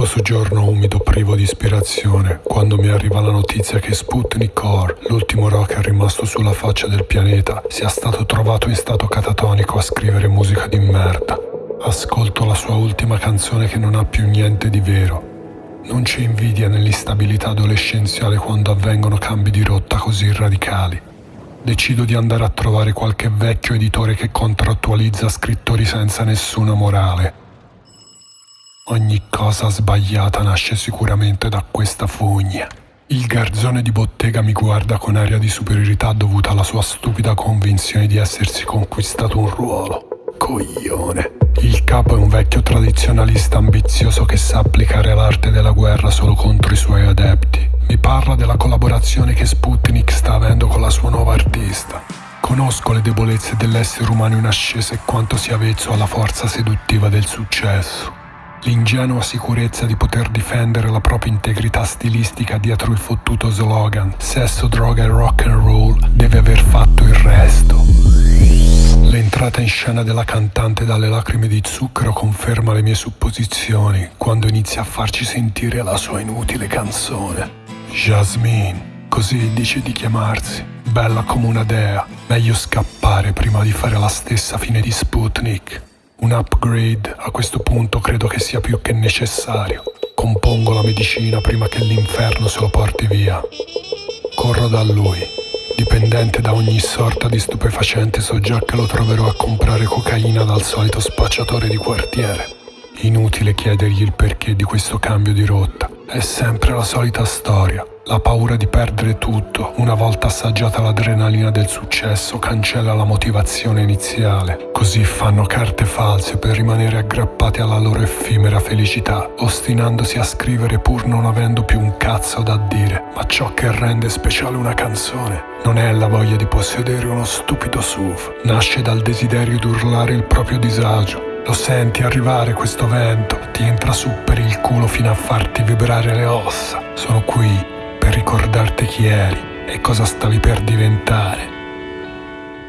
schifoso giorno umido privo di ispirazione quando mi arriva la notizia che Sputnik Core, l'ultimo rocker rimasto sulla faccia del pianeta, sia stato trovato in stato catatonico a scrivere musica di merda. Ascolto la sua ultima canzone che non ha più niente di vero. Non c'è invidia nell'instabilità adolescenziale quando avvengono cambi di rotta così radicali. Decido di andare a trovare qualche vecchio editore che contrattualizza scrittori senza nessuna morale Ogni cosa sbagliata nasce sicuramente da questa fogna. Il garzone di bottega mi guarda con aria di superiorità dovuta alla sua stupida convinzione di essersi conquistato un ruolo. Coglione. Il capo è un vecchio tradizionalista ambizioso che sa applicare l'arte della guerra solo contro i suoi adepti. Mi parla della collaborazione che Sputnik sta avendo con la sua nuova artista. Conosco le debolezze dell'essere umano in ascesa e quanto sia avvezzo alla forza seduttiva del successo. L'ingenua sicurezza di poter difendere la propria integrità stilistica dietro il fottuto slogan sesso, droga e rock and roll deve aver fatto il resto. L'entrata in scena della cantante dalle lacrime di zucchero conferma le mie supposizioni quando inizia a farci sentire la sua inutile canzone. Jasmine, così dice di chiamarsi, bella come una dea, meglio scappare prima di fare la stessa fine di Sputnik. Un upgrade a questo punto credo che sia più che necessario. Compongo la medicina prima che l'inferno se lo porti via. Corro da lui. Dipendente da ogni sorta di stupefacente so già che lo troverò a comprare cocaina dal solito spacciatore di quartiere. Inutile chiedergli il perché di questo cambio di rotta. È sempre la solita storia. La paura di perdere tutto, una volta assaggiata l'adrenalina del successo, cancella la motivazione iniziale. Così fanno carte false per rimanere aggrappati alla loro effimera felicità, ostinandosi a scrivere pur non avendo più un cazzo da dire. Ma ciò che rende speciale una canzone non è la voglia di possedere uno stupido SUV, nasce dal desiderio di urlare il proprio disagio. Lo senti arrivare questo vento, ti entra su per il culo fino a farti vibrare le ossa. Sono qui per ricordarti chi eri e cosa stavi per diventare.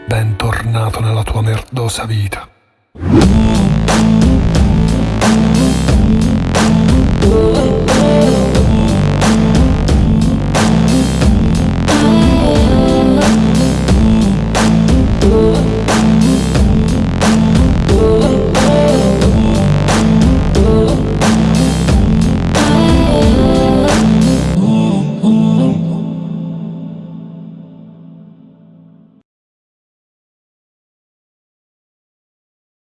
Bentornato nella tua merdosa vita.